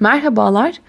Merhabalar.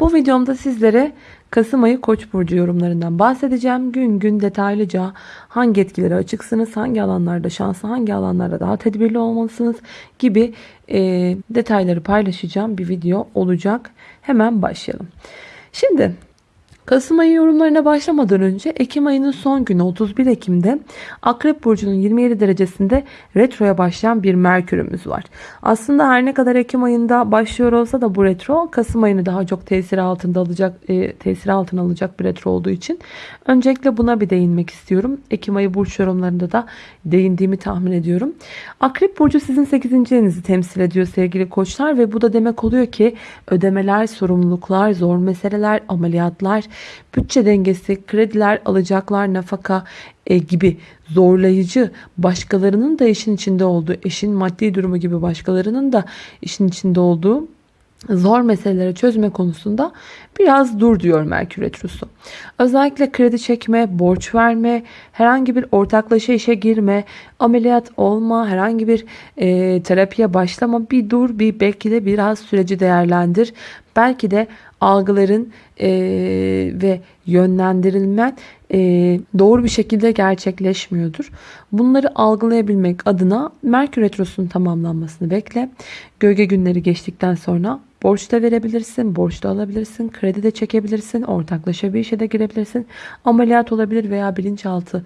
Bu videomda sizlere Kasım ayı Koç burcu yorumlarından bahsedeceğim. Gün gün detaylıca hangi etkilere açıksınız, hangi alanlarda şanslı, hangi alanlarda daha tedbirli olmalısınız gibi e, detayları paylaşacağım bir video olacak. Hemen başlayalım. Şimdi Kasım ayı yorumlarına başlamadan önce Ekim ayının son günü 31 Ekim'de Akrep Burcu'nun 27 derecesinde retroya başlayan bir Merkür'ümüz var. Aslında her ne kadar Ekim ayında başlıyor olsa da bu retro Kasım ayını daha çok tesir altında alacak e, tesir altına alacak bir retro olduğu için öncelikle buna bir değinmek istiyorum. Ekim ayı burç yorumlarında da değindiğimi tahmin ediyorum. Akrep Burcu sizin 8. evinizi temsil ediyor sevgili koçlar ve bu da demek oluyor ki ödemeler, sorumluluklar, zor meseleler, ameliyatlar, bütçe dengesi, krediler, alacaklar, nafaka e, gibi zorlayıcı başkalarının da işin içinde olduğu, eşin maddi durumu gibi başkalarının da işin içinde olduğu zor meseleleri çözme konusunda biraz dur diyor Merkür Retrosu. Özellikle kredi çekme, borç verme, herhangi bir ortaklaşa işe girme, ameliyat olma, herhangi bir e, terapiye başlama bir dur bir belki de biraz süreci değerlendir. Belki de algıların e, ve yönlendirilmen e, doğru bir şekilde gerçekleşmiyordur. Bunları algılayabilmek adına Merkür Retrosu'nun tamamlanmasını bekle. Gölge günleri geçtikten sonra borç da verebilirsin, borç da alabilirsin, kredi de çekebilirsin, ortaklaşa bir işe de girebilirsin. Ameliyat olabilir veya bilinçaltı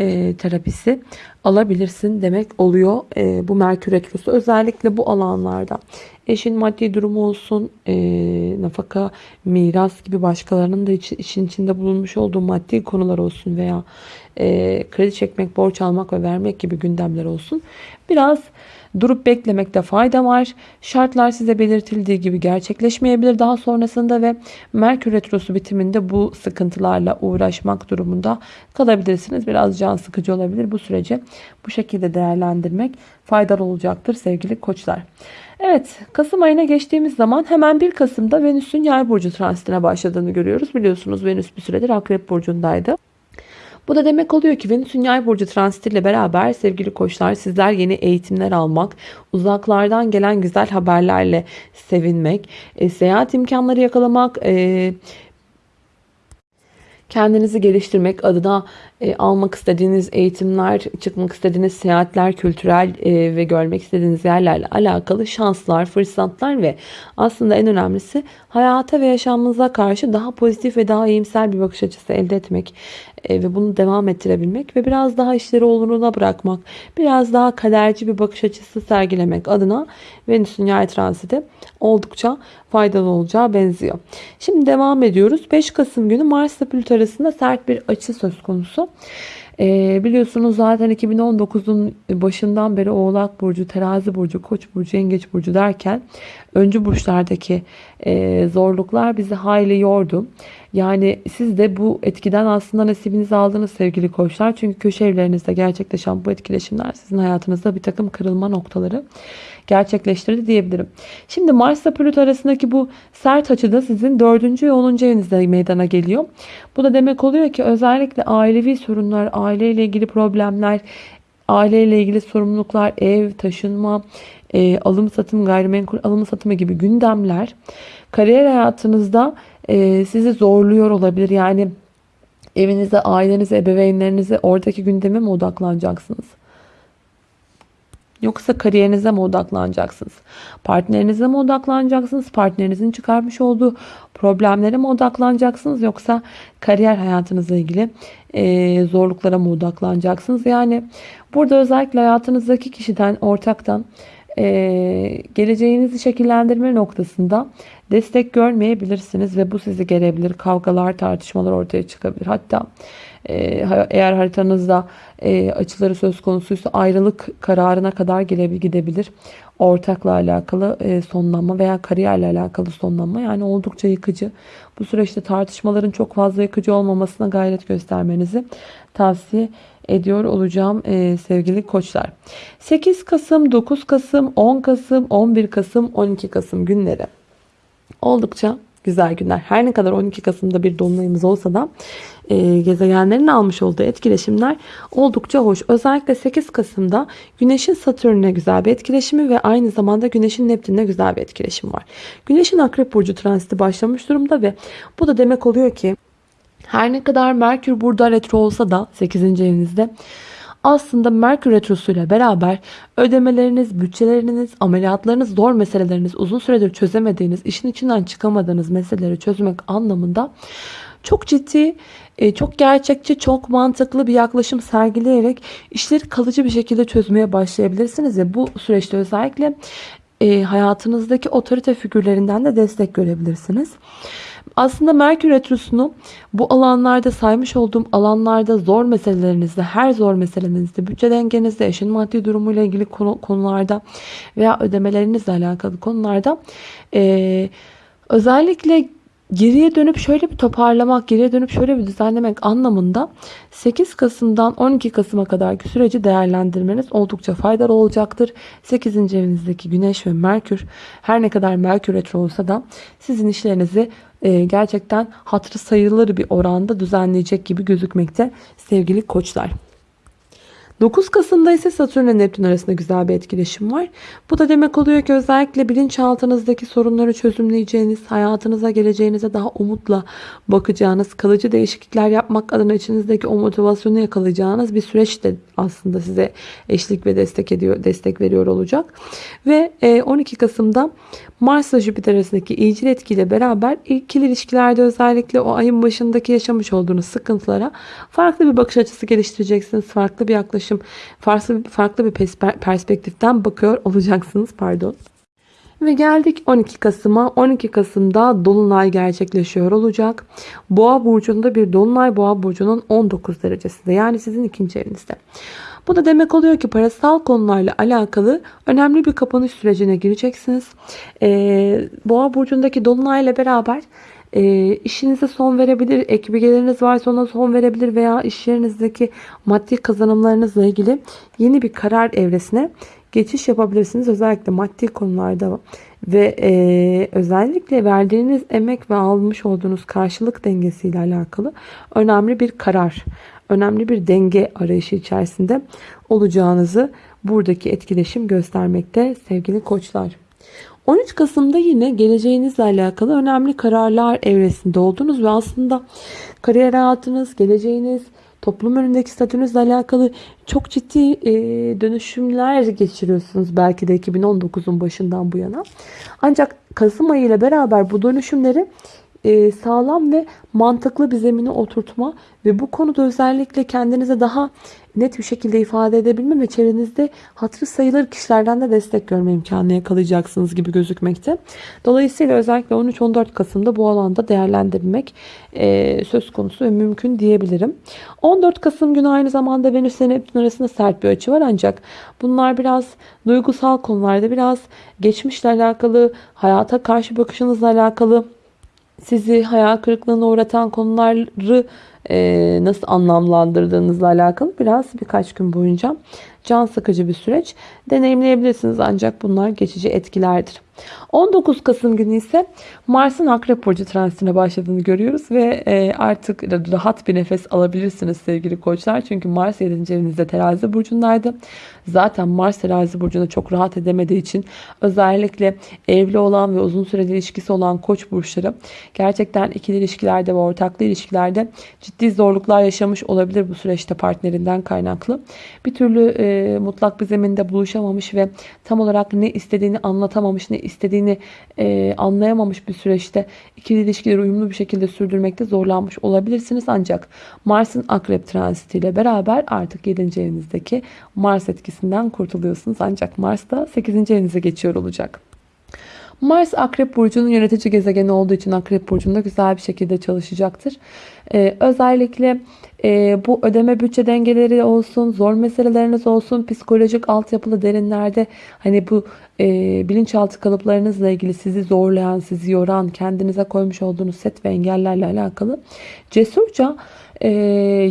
e, terapisi alabilirsin demek oluyor e, bu Merkür Retrosu. Özellikle bu alanlarda eşin maddi durumu olsun, e, nafaka, miras gibi başkalarının da iç, işin içinde bulunmuş olduğu maddi konular olsun veya e, kredi çekmek, borç almak ve vermek gibi gündemler olsun. Biraz durup beklemekte fayda var. Şartlar size belirtildiği gibi gerçekleşmeyebilir daha sonrasında ve Merkür Retrosu bitiminde bu sıkıntılarla uğraşmak durumunda kalabilirsiniz. Biraz can sıkıcı olabilir. Bu süreci bu şekilde değerlendirmek faydalı olacaktır sevgili koçlar. Evet Kasım ayına geçtiğimiz zaman hemen 1 Kasım'da Venüs'ün yay burcu transitine başladığını görüyoruz. Biliyorsunuz Venüs bir süredir Akrep burcundaydı. Bu da demek oluyor ki Venüs'ün yay burcu transitiyle beraber sevgili koçlar sizler yeni eğitimler almak, uzaklardan gelen güzel haberlerle sevinmek, e, seyahat imkanları yakalamak, e, kendinizi geliştirmek adına e, almak istediğiniz eğitimler, çıkmak istediğiniz seyahatler, kültürel e, ve görmek istediğiniz yerlerle alakalı şanslar, fırsatlar ve aslında en önemlisi hayata ve yaşamınıza karşı daha pozitif ve daha iyimser bir bakış açısı elde etmek e, ve bunu devam ettirebilmek ve biraz daha işleri oluruna bırakmak, biraz daha kaderci bir bakış açısı sergilemek adına Venüs'ün yay transiti oldukça faydalı olacağı benziyor. Şimdi devam ediyoruz. 5 Kasım günü Mars ile Plüto arasında sert bir açı söz konusu. E, biliyorsunuz zaten 2019'un başından beri Oğlak Burcu, Terazi Burcu, Koç Burcu, Yengeç Burcu derken öncü burçlardaki e, zorluklar bizi hayli yordu. Yani siz de bu etkiden aslında nasibinizi aldınız sevgili koçlar. Çünkü köşe evlerinizde gerçekleşen bu etkileşimler sizin hayatınızda bir takım kırılma noktaları gerçekleştirdi diyebilirim. Şimdi Mars ile Plüto arasındaki bu sert açıda sizin 4. ve 10. evinizde meydana geliyor. Bu da demek oluyor ki özellikle ailevi sorunlar, aileyle ilgili problemler, aileyle ilgili sorumluluklar, ev, taşınma, e, alım satım, gayrimenkul alım satımı gibi gündemler kariyer hayatınızda e, sizi zorluyor olabilir. Yani evinize, ailenize, ebeveynlerinize oradaki gündeme mi odaklanacaksınız? Yoksa kariyerinize mi odaklanacaksınız? Partnerinize mi odaklanacaksınız? Partnerinizin çıkarmış olduğu problemlere mi odaklanacaksınız? Yoksa kariyer hayatınızla ilgili e, zorluklara mı odaklanacaksınız? Yani burada özellikle hayatınızdaki kişiden, ortaktan e, geleceğinizi şekillendirme noktasında destek görmeyebilirsiniz ve bu sizi gelebilir. Kavgalar, tartışmalar ortaya çıkabilir. Hatta eğer haritanızda e, açıları söz konusuysa ayrılık kararına kadar gidebilir. Ortakla alakalı e, sonlanma veya kariyerle alakalı sonlanma yani oldukça yıkıcı. Bu süreçte tartışmaların çok fazla yıkıcı olmamasına gayret göstermenizi tavsiye ediyor olacağım e, sevgili koçlar. 8 Kasım, 9 Kasım, 10 Kasım, 11 Kasım, 12 Kasım günleri oldukça güzel günler. Her ne kadar 12 Kasım'da bir dolunayımız olsa da e, gezegenlerin almış olduğu etkileşimler oldukça hoş. Özellikle 8 Kasım'da Güneş'in Satürn'e güzel bir etkileşimi ve aynı zamanda Güneş'in Neptün'e güzel bir etkileşim var. Güneş'in Akrep Burcu transiti başlamış durumda ve bu da demek oluyor ki her ne kadar Merkür burada retro olsa da 8. evinizde aslında Merkür Retrosu'yla beraber ödemeleriniz, bütçeleriniz, ameliyatlarınız, zor meseleleriniz, uzun süredir çözemediğiniz, işin içinden çıkamadığınız meseleleri çözmek anlamında çok ciddi, e, çok gerçekçi, çok mantıklı bir yaklaşım sergileyerek işleri kalıcı bir şekilde çözmeye başlayabilirsiniz. Ve bu süreçte özellikle e, hayatınızdaki otorite figürlerinden de destek görebilirsiniz. Aslında Merkür Retrosu'nu bu alanlarda saymış olduğum alanlarda zor meselelerinizde, her zor meselenizde, bütçe dengenizde, eşin maddi durumuyla ilgili konu, konularda veya ödemelerinizle alakalı konularda e, özellikle geriye dönüp şöyle bir toparlamak, geriye dönüp şöyle bir düzenlemek anlamında 8 Kasım'dan 12 Kasım'a kadarki süreci değerlendirmeniz oldukça faydalı olacaktır. 8. evinizdeki Güneş ve Merkür her ne kadar Merkür retro olsa da sizin işlerinizi e, gerçekten hatırı sayılır bir oranda düzenleyecek gibi gözükmekte sevgili koçlar. 9 Kasım'da ise Satürn ile Neptün arasında güzel bir etkileşim var. Bu da demek oluyor ki özellikle bilinçaltınızdaki sorunları çözümleyeceğiniz, hayatınıza geleceğinize daha umutla bakacağınız, kalıcı değişiklikler yapmak adına içinizdeki o motivasyonu yakalayacağınız bir süreç de aslında size eşlik ve destek ediyor, destek veriyor olacak. Ve 12 Kasım'da Mars ve Jüpiter arasındaki iyicil etkiyle beraber ikili ilişkilerde özellikle o ayın başındaki yaşamış olduğunuz sıkıntılara farklı bir bakış açısı geliştireceksiniz. Farklı bir yaklaşım, farklı, farklı bir perspektiften bakıyor olacaksınız. Pardon. Ve geldik 12 Kasım'a. 12 Kasım'da Dolunay gerçekleşiyor olacak. Boğa burcunda bir Dolunay Boğa burcunun 19 derecesinde. Yani sizin ikinci evinizde. Bu da demek oluyor ki parasal konularla alakalı önemli bir kapanış sürecine gireceksiniz. Ee, Boğa burcundaki dolunayla beraber e, işinize son verebilir, ek bilgileriniz varsa ona son verebilir veya iş yerinizdeki maddi kazanımlarınızla ilgili yeni bir karar evresine geçiş yapabilirsiniz. Özellikle maddi konularda ve e, özellikle verdiğiniz emek ve almış olduğunuz karşılık dengesiyle alakalı önemli bir karar önemli bir denge arayışı içerisinde olacağınızı buradaki etkileşim göstermekte sevgili koçlar. 13 Kasım'da yine geleceğinizle alakalı önemli kararlar evresinde oldunuz ve aslında kariyer hayatınız, geleceğiniz, toplum önündeki statünüzle alakalı çok ciddi e, dönüşümler geçiriyorsunuz belki de 2019'un başından bu yana. Ancak Kasım ayı ile beraber bu dönüşümleri e, sağlam ve mantıklı bir zemine oturtma ve bu konuda özellikle kendinize daha net bir şekilde ifade edebilme ve çevrenizde hatırı sayılır kişilerden de destek görme imkanı yakalayacaksınız gibi gözükmekte. Dolayısıyla özellikle 13-14 Kasım'da bu alanda değerlendirmek e, söz konusu ve mümkün diyebilirim. 14 Kasım günü aynı zamanda Venüs ile Neptün arasında sert bir açı var ancak bunlar biraz duygusal konularda biraz geçmişle alakalı, hayata karşı bakışınızla alakalı sizi hayal kırıklığına uğratan konuları e, nasıl anlamlandırdığınızla alakalı biraz birkaç gün boyunca can sıkıcı bir süreç deneyimleyebilirsiniz ancak bunlar geçici etkilerdir. 19 Kasım günü ise Mars'ın Akrep Burcu transitine başladığını görüyoruz ve e, artık rahat bir nefes alabilirsiniz sevgili koçlar. Çünkü Mars 7. evinizde terazi burcundaydı. Zaten Mars terazi burcunda çok rahat edemediği için özellikle evli olan ve uzun süreli ilişkisi olan koç burçları gerçekten ikili ilişkilerde ve ortaklı ilişkilerde ciddi zorluklar yaşamış olabilir bu süreçte partnerinden kaynaklı. Bir türlü e, mutlak bir zeminde buluşamamış ve tam olarak ne istediğini anlatamamış, ne istediğini e, anlayamamış bir süreçte ikili ilişkileri uyumlu bir şekilde sürdürmekte zorlanmış olabilirsiniz. Ancak Mars'ın akrep transitiyle beraber artık 7. evinizdeki Mars etkisinden kurtuluyorsunuz. Ancak Mars da 8. evinize geçiyor olacak. Mars Akrep Burcu'nun yönetici gezegeni olduğu için Akrep Burcu'nda güzel bir şekilde çalışacaktır. Ee, özellikle e, bu ödeme bütçe dengeleri olsun, zor meseleleriniz olsun, psikolojik altyapılı derinlerde hani bu e, bilinçaltı kalıplarınızla ilgili sizi zorlayan, sizi yoran, kendinize koymuş olduğunuz set ve engellerle alakalı cesurca e,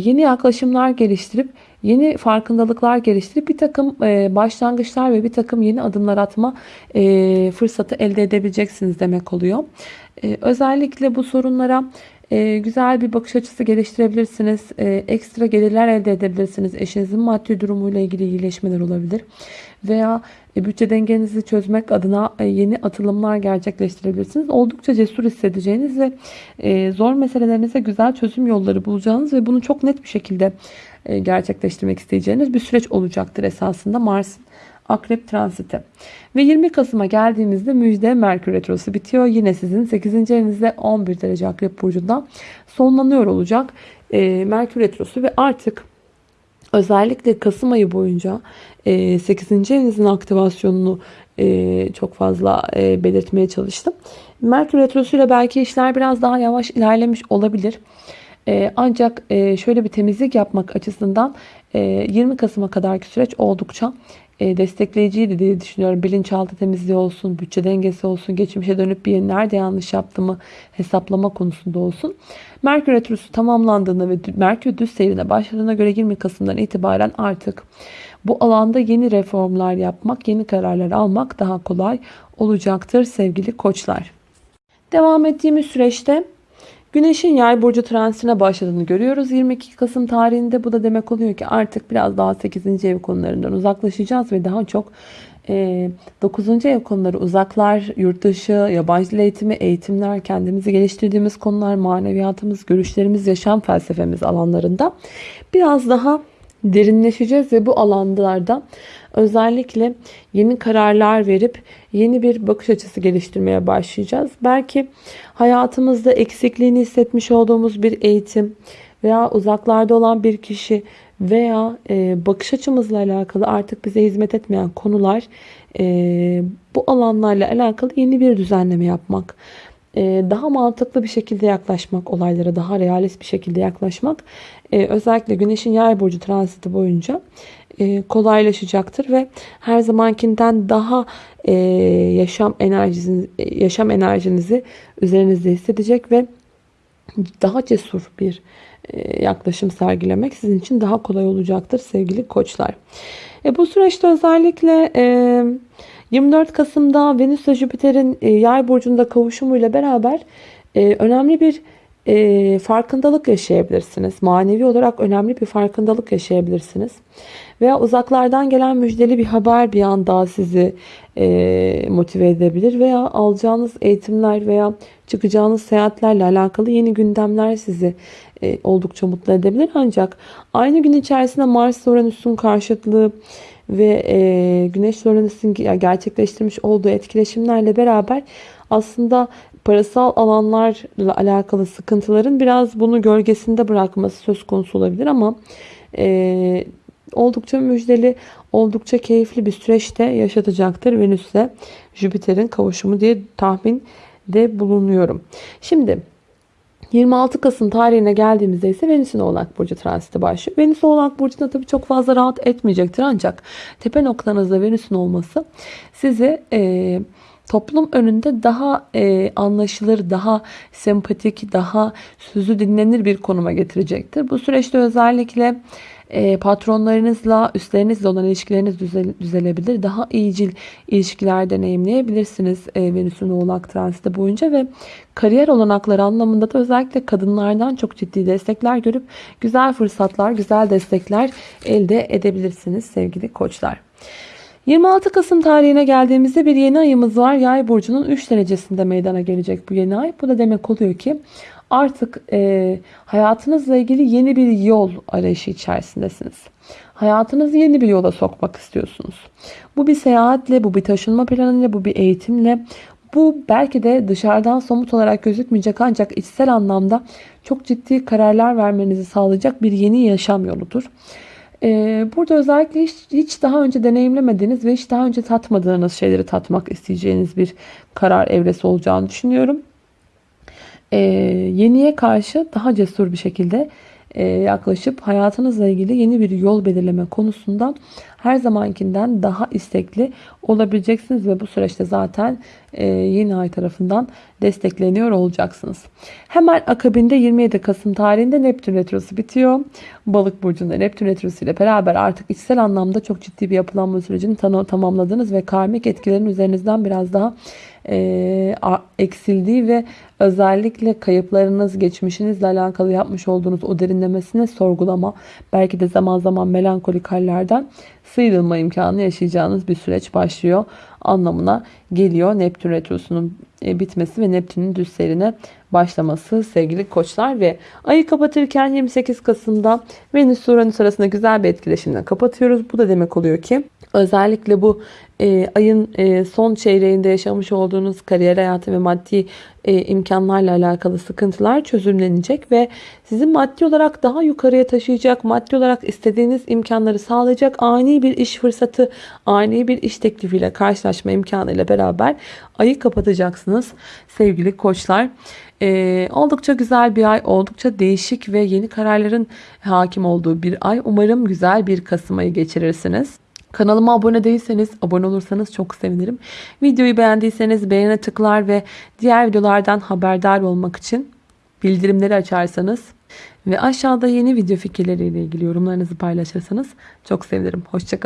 yeni yaklaşımlar geliştirip yeni farkındalıklar geliştirip bir takım e, başlangıçlar ve bir takım yeni adımlar atma e, fırsatı elde edebileceksiniz demek oluyor. E, özellikle bu sorunlara güzel bir bakış açısı geliştirebilirsiniz. Ekstra gelirler elde edebilirsiniz. Eşinizin maddi durumuyla ilgili iyileşmeler olabilir. Veya e, bütçe dengenizi çözmek adına yeni atılımlar gerçekleştirebilirsiniz. Oldukça cesur hissedeceğiniz ve zor meselelerinize güzel çözüm yolları bulacağınız ve bunu çok net bir şekilde gerçekleştirmek isteyeceğiniz bir süreç olacaktır esasında Mars'ın Akrep transiti. Ve 20 Kasım'a geldiğimizde müjde Merkür Retrosu bitiyor. Yine sizin 8. evinizde 11 derece Akrep Burcu'nda sonlanıyor olacak e, Merkür Retrosu ve artık özellikle Kasım ayı boyunca e, 8. evinizin aktivasyonunu e, çok fazla e, belirtmeye çalıştım. Merkür Retrosu ile belki işler biraz daha yavaş ilerlemiş olabilir. E, ancak e, şöyle bir temizlik yapmak açısından e, 20 Kasım'a kadarki süreç oldukça e, destekleyiciydi diye düşünüyorum. Bilinçaltı temizliği olsun, bütçe dengesi olsun, geçmişe dönüp bir nerede yanlış yaptığımı hesaplama konusunda olsun. Merkür Retrosu tamamlandığında ve Merkür düz seyrine başladığına göre 20 Kasım'dan itibaren artık bu alanda yeni reformlar yapmak, yeni kararlar almak daha kolay olacaktır sevgili koçlar. Devam ettiğimiz süreçte Güneşin yay burcu transitine başladığını görüyoruz 22 Kasım tarihinde. Bu da demek oluyor ki artık biraz daha 8. ev konularından uzaklaşacağız ve daha çok e, 9. ev konuları uzaklar, yurt dışı, yabancı dil eğitimi, eğitimler, kendimizi geliştirdiğimiz konular, maneviyatımız, görüşlerimiz, yaşam felsefemiz alanlarında biraz daha derinleşeceğiz ve bu alanlarda özellikle yeni kararlar verip yeni bir bakış açısı geliştirmeye başlayacağız. Belki hayatımızda eksikliğini hissetmiş olduğumuz bir eğitim veya uzaklarda olan bir kişi veya e, bakış açımızla alakalı artık bize hizmet etmeyen konular e, bu alanlarla alakalı yeni bir düzenleme yapmak daha mantıklı bir şekilde yaklaşmak olaylara daha realist bir şekilde yaklaşmak e, özellikle güneşin yay burcu transiti boyunca e, kolaylaşacaktır ve her zamankinden daha e, yaşam enerjinizi, yaşam enerjinizi üzerinizde hissedecek ve daha cesur bir yaklaşım sergilemek sizin için daha kolay olacaktır sevgili koçlar. Bu süreçte özellikle 24 Kasım'da Venüs ve Jüpiter'in e, yay burcunda kavuşumuyla beraber e, önemli bir e, farkındalık yaşayabilirsiniz. Manevi olarak önemli bir farkındalık yaşayabilirsiniz. Veya uzaklardan gelen müjdeli bir haber bir anda sizi motive edebilir. Veya alacağınız eğitimler veya çıkacağınız seyahatlerle alakalı yeni gündemler sizi oldukça mutlu edebilir. Ancak aynı gün içerisinde Mars Uranüs'ün karşıtlığı ve e, Güneş Uranüs'ün gerçekleştirmiş olduğu etkileşimlerle beraber aslında parasal alanlarla alakalı sıkıntıların biraz bunu gölgesinde bırakması söz konusu olabilir ama e, oldukça müjdeli, oldukça keyifli bir süreçte yaşatacaktır Venüs'le Jüpiter'in kavuşumu diye tahminde bulunuyorum. Şimdi 26 Kasım tarihine geldiğimizde ise Venüs'ün Oğlak Burcu transiti başlıyor. Venüs Oğlak Burcu'nda tabii çok fazla rahat etmeyecektir ancak tepe noktanızda Venüs'ün olması sizi e, toplum önünde daha e, anlaşılır, daha sempatik, daha sözü dinlenir bir konuma getirecektir. Bu süreçte özellikle e, patronlarınızla, üstlerinizle olan ilişkileriniz düzel, düzelebilir. Daha iyicil ilişkiler deneyimleyebilirsiniz e, Venüs'ün oğlak transiti boyunca ve kariyer olanakları anlamında da özellikle kadınlardan çok ciddi destekler görüp güzel fırsatlar, güzel destekler elde edebilirsiniz sevgili koçlar. 26 Kasım tarihine geldiğimizde bir yeni ayımız var. Yay burcunun 3 derecesinde meydana gelecek bu yeni ay. Bu da demek oluyor ki artık e, hayatınızla ilgili yeni bir yol arayışı içerisindesiniz. Hayatınızı yeni bir yola sokmak istiyorsunuz. Bu bir seyahatle, bu bir taşınma planıyla, bu bir eğitimle, bu belki de dışarıdan somut olarak gözükmeyecek ancak içsel anlamda çok ciddi kararlar vermenizi sağlayacak bir yeni yaşam yoludur. Ee, burada özellikle hiç, hiç daha önce deneyimlemediğiniz ve hiç daha önce tatmadığınız şeyleri tatmak isteyeceğiniz bir karar evresi olacağını düşünüyorum. Ee, yeniye karşı daha cesur bir şekilde e, yaklaşıp hayatınızla ilgili yeni bir yol belirleme konusunda her zamankinden daha istekli olabileceksiniz ve bu süreçte zaten e, yeni ay tarafından destekleniyor olacaksınız. Hemen akabinde 27 Kasım tarihinde Neptün Retrosu bitiyor. Balık burcunda Neptün Retrosu ile beraber artık içsel anlamda çok ciddi bir yapılanma sürecini tam- tamamladınız ve karmik etkilerin üzerinizden biraz daha e, eksildiği ve özellikle kayıplarınız, geçmişinizle alakalı yapmış olduğunuz o derinlemesine sorgulama, belki de zaman zaman melankolik hallerden sıyrılma imkanı yaşayacağınız bir süreç başlıyor anlamına geliyor. Neptün retrosunun e, bitmesi ve Neptün'ün düz seyrine başlaması sevgili koçlar ve ayı kapatırken 28 Kasım'da Venüs Uranüs arasında güzel bir etkileşimle kapatıyoruz. Bu da demek oluyor ki özellikle bu e, ayın e, son çeyreğinde yaşamış olduğunuz kariyer hayatı ve maddi e, imkanlarla alakalı sıkıntılar çözümlenecek ve sizi maddi olarak daha yukarıya taşıyacak, maddi olarak istediğiniz imkanları sağlayacak ani bir iş fırsatı, ani bir iş teklifiyle karşılaşma imkanıyla beraber ayı kapatacaksınız sevgili koçlar. Ee, oldukça güzel bir ay, oldukça değişik ve yeni kararların hakim olduğu bir ay. Umarım güzel bir Kasım ayı geçirirsiniz. Kanalıma abone değilseniz abone olursanız çok sevinirim. Videoyu beğendiyseniz beğene tıklar ve diğer videolardan haberdar olmak için bildirimleri açarsanız ve aşağıda yeni video fikirleriyle ilgili yorumlarınızı paylaşırsanız çok sevinirim. Hoşçakalın.